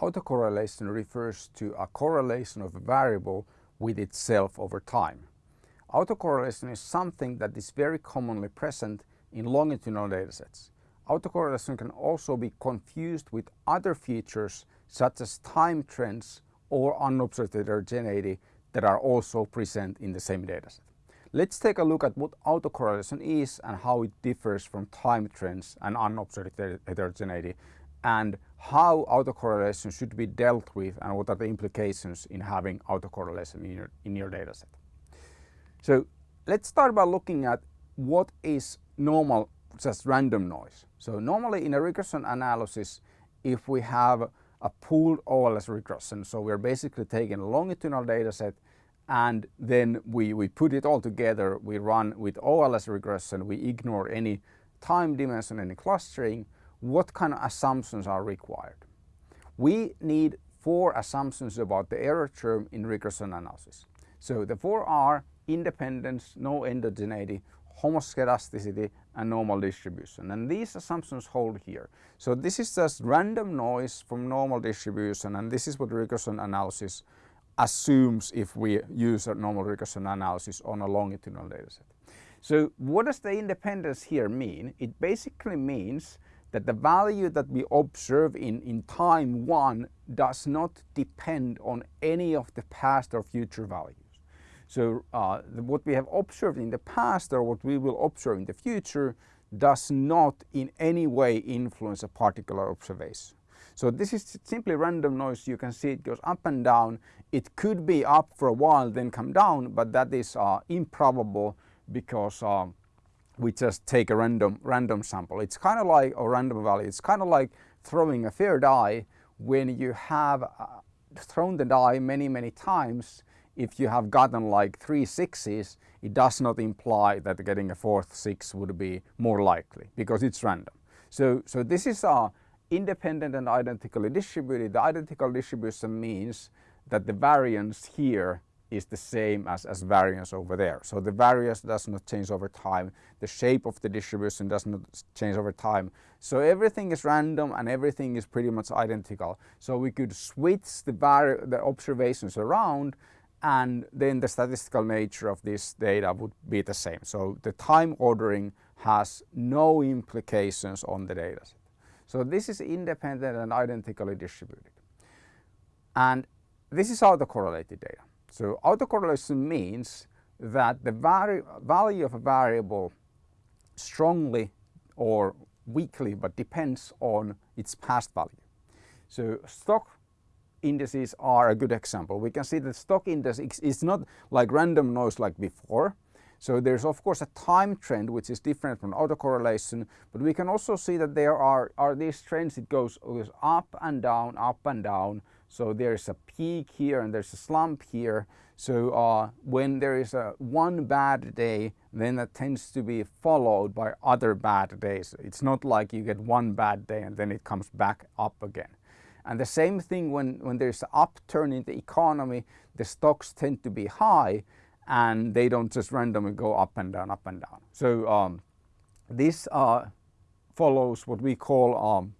Autocorrelation refers to a correlation of a variable with itself over time. Autocorrelation is something that is very commonly present in longitudinal datasets. Autocorrelation can also be confused with other features such as time trends or unobserved heterogeneity that are also present in the same dataset. Let's take a look at what autocorrelation is and how it differs from time trends and unobserved heterogeneity and how autocorrelation should be dealt with and what are the implications in having autocorrelation in your, in your dataset. So let's start by looking at what is normal just random noise. So normally in a regression analysis if we have a pooled OLS regression so we're basically taking a longitudinal data set and then we, we put it all together, we run with OLS regression, we ignore any time dimension, any clustering, what kind of assumptions are required? We need four assumptions about the error term in regression analysis. So the four are independence, no endogeneity, homoscedasticity and normal distribution and these assumptions hold here. So this is just random noise from normal distribution and this is what regression analysis assumes if we use a normal regression analysis on a longitudinal dataset. So what does the independence here mean? It basically means that the value that we observe in, in time 1 does not depend on any of the past or future values. So uh, what we have observed in the past or what we will observe in the future does not in any way influence a particular observation. So this is simply random noise. You can see it goes up and down. It could be up for a while then come down but that is uh, improbable because uh, we just take a random random sample. It's kind of like a random value. It's kind of like throwing a fair die when you have uh, thrown the die many many times if you have gotten like three sixes it does not imply that getting a fourth six would be more likely because it's random. So, so this is a independent and identically distributed. The identical distribution means that the variance here is the same as, as variance over there. So the variance does not change over time. The shape of the distribution does not change over time. So everything is random and everything is pretty much identical. So we could switch the, the observations around and then the statistical nature of this data would be the same. So the time ordering has no implications on the data. So this is independent and identically distributed. And this is autocorrelated data. So autocorrelation means that the value of a variable strongly or weakly but depends on its past value. So stock indices are a good example. We can see that stock index is not like random noise like before. So there's of course a time trend which is different from autocorrelation, but we can also see that there are, are these trends, it goes, goes up and down, up and down. So there's a peak here and there's a slump here. So uh, when there is a one bad day, then that tends to be followed by other bad days. It's not like you get one bad day and then it comes back up again. And the same thing when, when there's an upturn in the economy, the stocks tend to be high and they don't just randomly go up and down, up and down. So um, this uh, follows what we call um,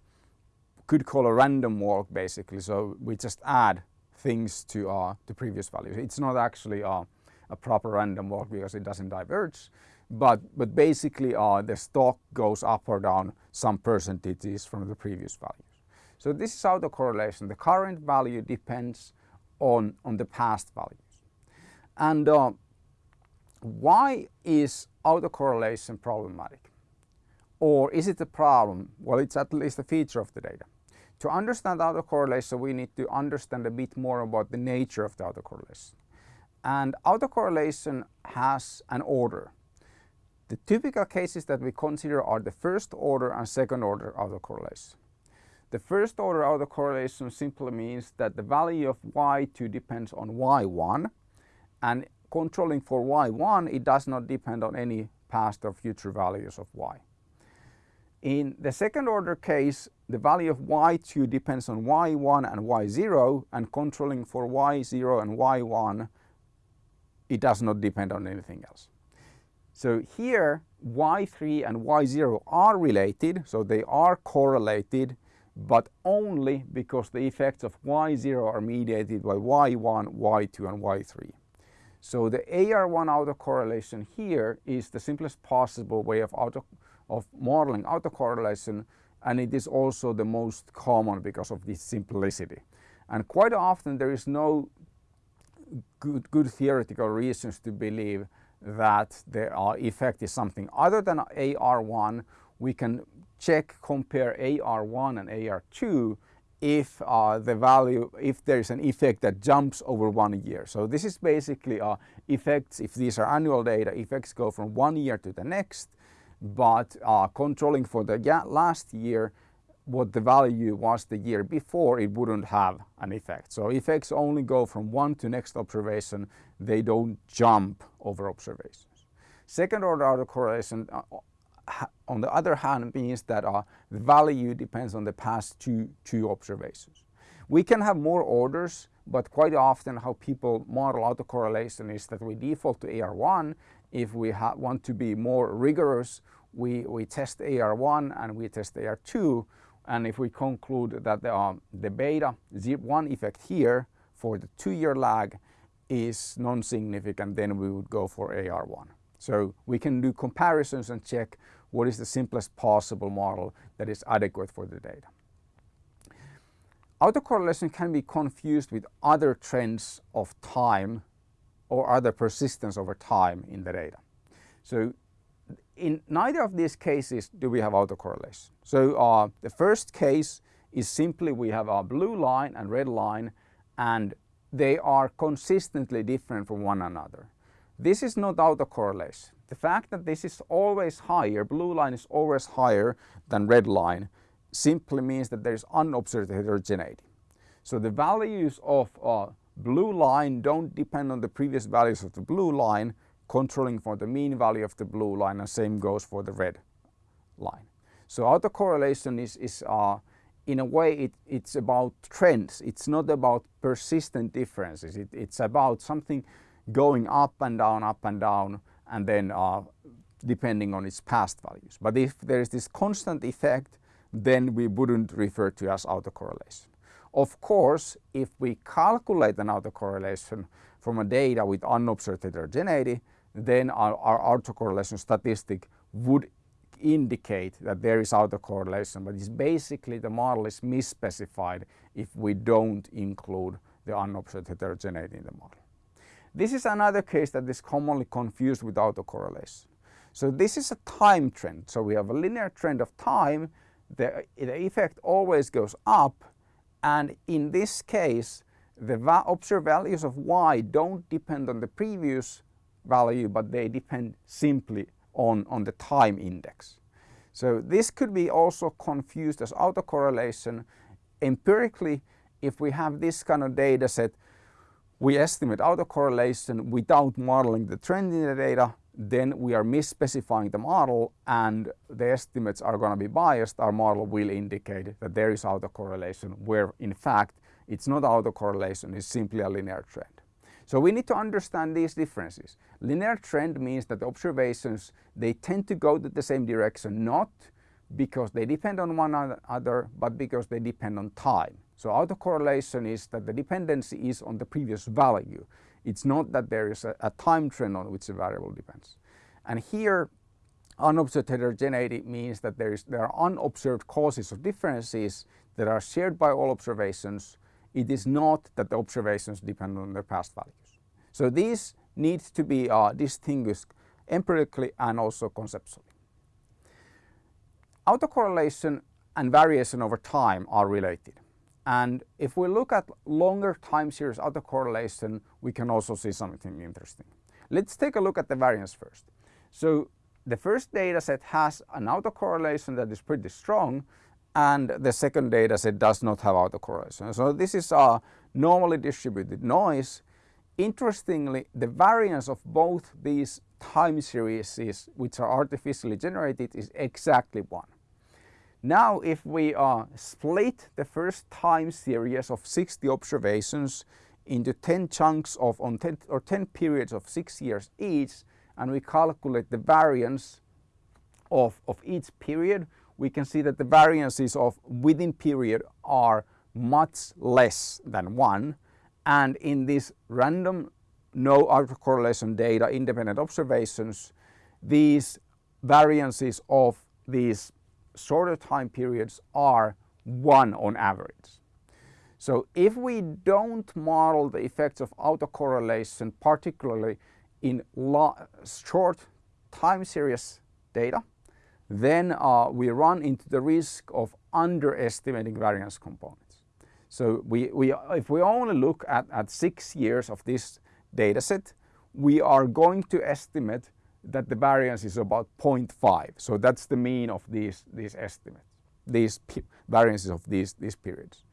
could call a random walk basically. So we just add things to uh, the previous values. It's not actually uh, a proper random walk because it doesn't diverge. But, but basically uh, the stock goes up or down some percentages from the previous values. So this is autocorrelation. The current value depends on, on the past values. And uh, why is autocorrelation problematic? Or is it a problem? Well, it's at least a feature of the data. To understand autocorrelation, we need to understand a bit more about the nature of the autocorrelation. And autocorrelation has an order. The typical cases that we consider are the first order and second order autocorrelation. The first order autocorrelation simply means that the value of y2 depends on y1 and controlling for y1 it does not depend on any past or future values of y. In the second order case, the value of y2 depends on y1 and y0 and controlling for y0 and y1 it does not depend on anything else. So here y3 and y0 are related, so they are correlated, but only because the effects of y0 are mediated by y1, y2 and y3. So the AR1 autocorrelation here is the simplest possible way of, auto, of modeling autocorrelation and it is also the most common because of this simplicity. And quite often there is no good, good theoretical reasons to believe that the uh, effect is something other than AR1. We can check, compare AR1 and AR2 if uh, the value, if there is an effect that jumps over one year. So this is basically uh, effects, if these are annual data, effects go from one year to the next, but uh, controlling for the last year, what the value was the year before, it wouldn't have an effect. So effects only go from one to next observation, they don't jump over observations. Second order autocorrelation uh, on the other hand means that uh, the value depends on the past two, two observations. We can have more orders, but quite often how people model autocorrelation is that we default to AR1. If we want to be more rigorous, we, we test AR1 and we test AR2. And if we conclude that the, um, the beta 1 effect here for the two-year lag is non-significant, then we would go for AR1. So we can do comparisons and check what is the simplest possible model that is adequate for the data. Autocorrelation can be confused with other trends of time or other persistence over time in the data. So in neither of these cases do we have autocorrelation. So uh, the first case is simply we have a blue line and red line and they are consistently different from one another. This is not autocorrelation. The fact that this is always higher, blue line is always higher than red line, simply means that there is unobserved heterogeneity. So the values of uh, blue line don't depend on the previous values of the blue line, controlling for the mean value of the blue line and same goes for the red line. So autocorrelation is, is uh, in a way it, it's about trends. It's not about persistent differences. It, it's about something going up and down, up and down, and then uh, depending on its past values. But if there is this constant effect, then we wouldn't refer to as autocorrelation. Of course, if we calculate an autocorrelation from a data with unobserved heterogeneity, then our, our autocorrelation statistic would indicate that there is autocorrelation, but it's basically the model is misspecified if we don't include the unobserved heterogeneity in the model. This is another case that is commonly confused with autocorrelation. So this is a time trend. So we have a linear trend of time. The, the effect always goes up. And in this case, the va observed values of y don't depend on the previous value, but they depend simply on, on the time index. So this could be also confused as autocorrelation. Empirically, if we have this kind of data set, we estimate autocorrelation without modeling the trend in the data, then we are misspecifying the model and the estimates are going to be biased. Our model will indicate that there is autocorrelation where in fact it's not autocorrelation, it's simply a linear trend. So we need to understand these differences. Linear trend means that the observations, they tend to go to the same direction, not because they depend on one another, but because they depend on time. So autocorrelation is that the dependency is on the previous value. It's not that there is a, a time trend on which the variable depends. And here unobserved heterogeneity means that there, is, there are unobserved causes of differences that are shared by all observations it is not that the observations depend on their past values. So these need to be uh, distinguished empirically and also conceptually. Autocorrelation and variation over time are related. And if we look at longer time series autocorrelation, we can also see something interesting. Let's take a look at the variance first. So the first data set has an autocorrelation that is pretty strong and the second data set does not have autocorrelation. So this is a normally distributed noise. Interestingly, the variance of both these time series which are artificially generated is exactly 1. Now if we uh, split the first time series of 60 observations into 10 chunks of on 10 or 10 periods of 6 years each and we calculate the variance of, of each period we can see that the variances of within period are much less than 1 and in this random no autocorrelation data independent observations these variances of these shorter time periods are 1 on average. So if we don't model the effects of autocorrelation particularly in short time series data then uh, we run into the risk of underestimating variance components. So we, we, if we only look at, at six years of this data set, we are going to estimate that the variance is about 0.5. So that's the mean of these, these estimates, these variances of these, these periods.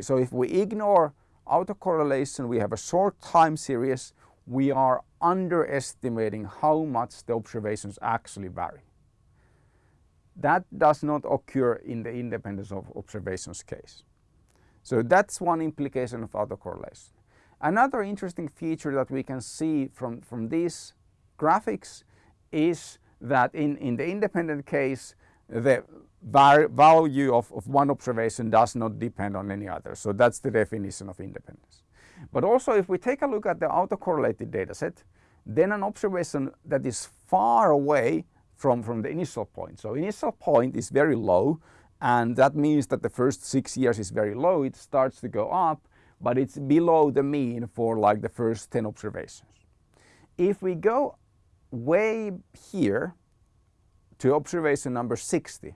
So if we ignore autocorrelation, we have a short time series, we are underestimating how much the observations actually vary. That does not occur in the independence of observations case. So that's one implication of autocorrelation. Another interesting feature that we can see from, from these graphics is that in, in the independent case, the value of, of one observation does not depend on any other. So that's the definition of independence. But also if we take a look at the autocorrelated dataset, then an observation that is far away from, from the initial point. So initial point is very low and that means that the first six years is very low. It starts to go up, but it's below the mean for like the first 10 observations. If we go way here to observation number 60,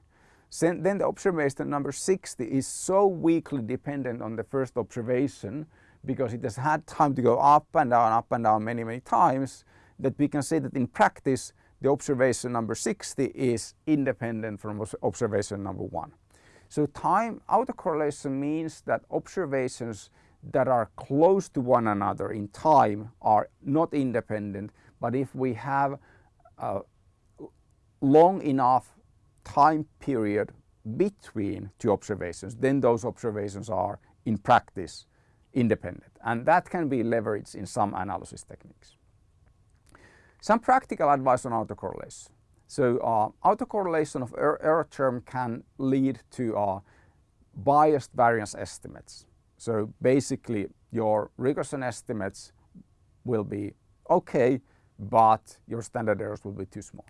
then the observation number 60 is so weakly dependent on the first observation because it has had time to go up and down, up and down many, many times that we can say that in practice the observation number 60 is independent from observation number 1. So time autocorrelation means that observations that are close to one another in time are not independent but if we have a long enough time period between two observations then those observations are in practice independent and that can be leveraged in some analysis techniques. Some practical advice on autocorrelation. So uh, autocorrelation of er error term can lead to uh, biased variance estimates. So basically your regression estimates will be okay, but your standard errors will be too small.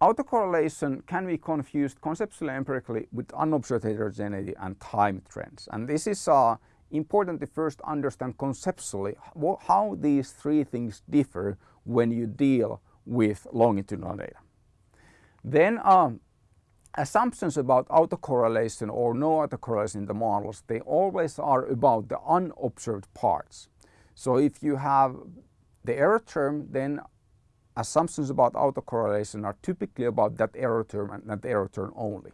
Autocorrelation can be confused conceptually empirically with unobserved heterogeneity and time trends. And this is uh, important to first understand conceptually how these three things differ when you deal with longitudinal data. Then um, assumptions about autocorrelation or no autocorrelation in the models, they always are about the unobserved parts. So if you have the error term, then assumptions about autocorrelation are typically about that error term and that error term only.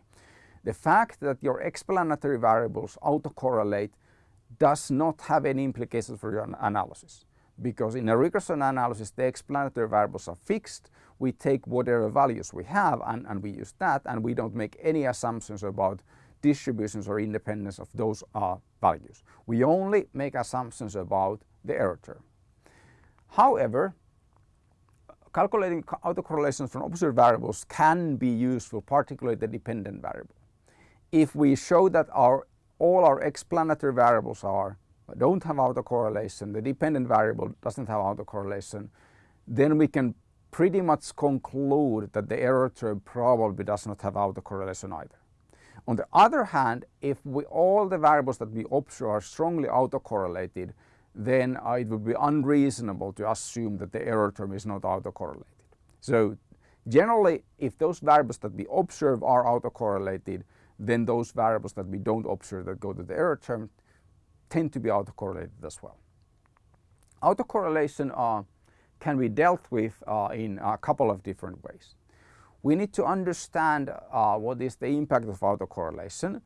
The fact that your explanatory variables autocorrelate does not have any implications for your analysis because in a regression analysis the explanatory variables are fixed. We take whatever values we have and, and we use that and we don't make any assumptions about distributions or independence of those uh, values. We only make assumptions about the error term. However, calculating autocorrelations from observed variables can be useful, particularly the dependent variable. If we show that our all our explanatory variables are don't have autocorrelation, the dependent variable doesn't have autocorrelation, then we can pretty much conclude that the error term probably does not have autocorrelation either. On the other hand, if we, all the variables that we observe are strongly autocorrelated, then it would be unreasonable to assume that the error term is not autocorrelated. So generally, if those variables that we observe are autocorrelated, then those variables that we don't observe that go to the error term tend to be autocorrelated as well. Autocorrelation uh, can be dealt with uh, in a couple of different ways. We need to understand uh, what is the impact of autocorrelation.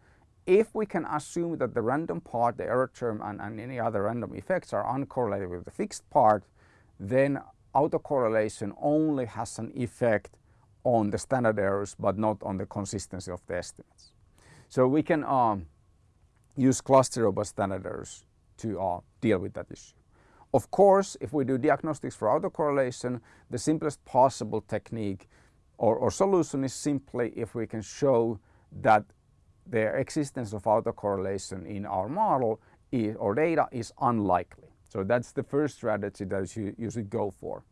If we can assume that the random part, the error term and, and any other random effects are uncorrelated with the fixed part, then autocorrelation only has an effect on the standard errors but not on the consistency of the estimates. So we can um, use cluster robust standard errors to uh, deal with that issue. Of course, if we do diagnostics for autocorrelation, the simplest possible technique or, or solution is simply if we can show that the existence of autocorrelation in our model is, or data is unlikely. So that's the first strategy that you, you should go for.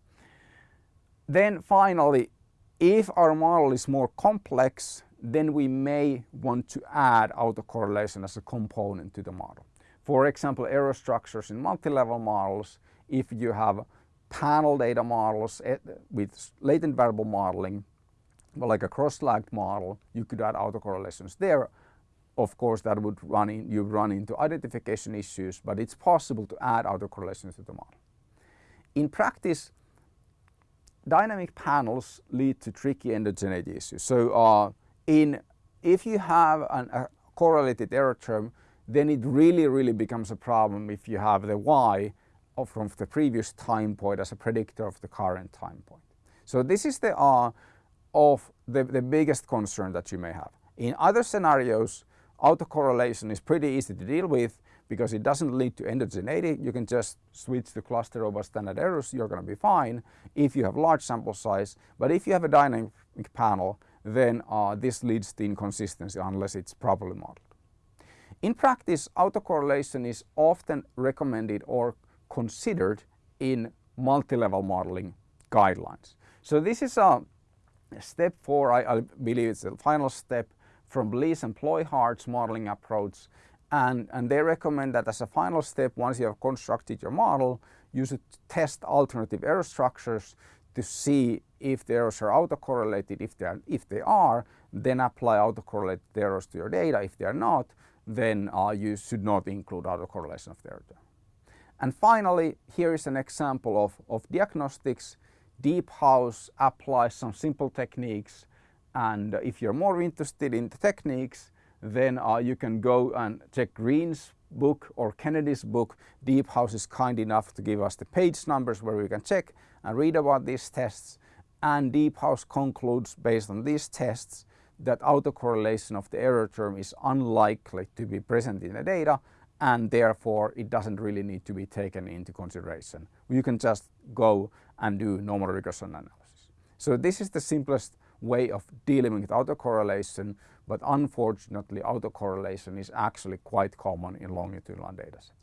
Then finally, if our model is more complex, then we may want to add autocorrelation as a component to the model. For example, error structures in multi-level models, if you have panel data models eh, with latent variable modeling, like a cross-lagged model, you could add autocorrelations there. Of course, that would run in, you run into identification issues, but it's possible to add autocorrelations to the model. In practice, dynamic panels lead to tricky endogeneity issues. So uh, in, if you have an, a correlated error term, then it really, really becomes a problem if you have the y from the previous time point as a predictor of the current time point. So this is the uh, of the, the biggest concern that you may have. In other scenarios, autocorrelation is pretty easy to deal with because it doesn't lead to endogeneity. You can just switch to cluster robust standard errors, you're going to be fine if you have large sample size. But if you have a dynamic panel, then uh, this leads to inconsistency unless it's properly modeled. In practice, autocorrelation is often recommended or considered in multi-level modeling guidelines. So this is a step four, I, I believe it's the final step from Bliese and Ployhart's modeling approach. And, and they recommend that as a final step, once you have constructed your model, you should test alternative error structures to see if the errors are autocorrelated. If they are, if they are then apply autocorrelated errors to your data. If they are not, then uh, you should not include autocorrelation of the error. And finally, here is an example of, of diagnostics. Deephouse applies some simple techniques and if you're more interested in the techniques, then uh, you can go and check Greene's book or Kennedy's book. Deephouse is kind enough to give us the page numbers where we can check and read about these tests. And Deephouse concludes based on these tests that autocorrelation of the error term is unlikely to be present in the data and therefore it doesn't really need to be taken into consideration. You can just go and do normal regression analysis. So this is the simplest way of dealing with autocorrelation, but unfortunately autocorrelation is actually quite common in longitudinal datasets.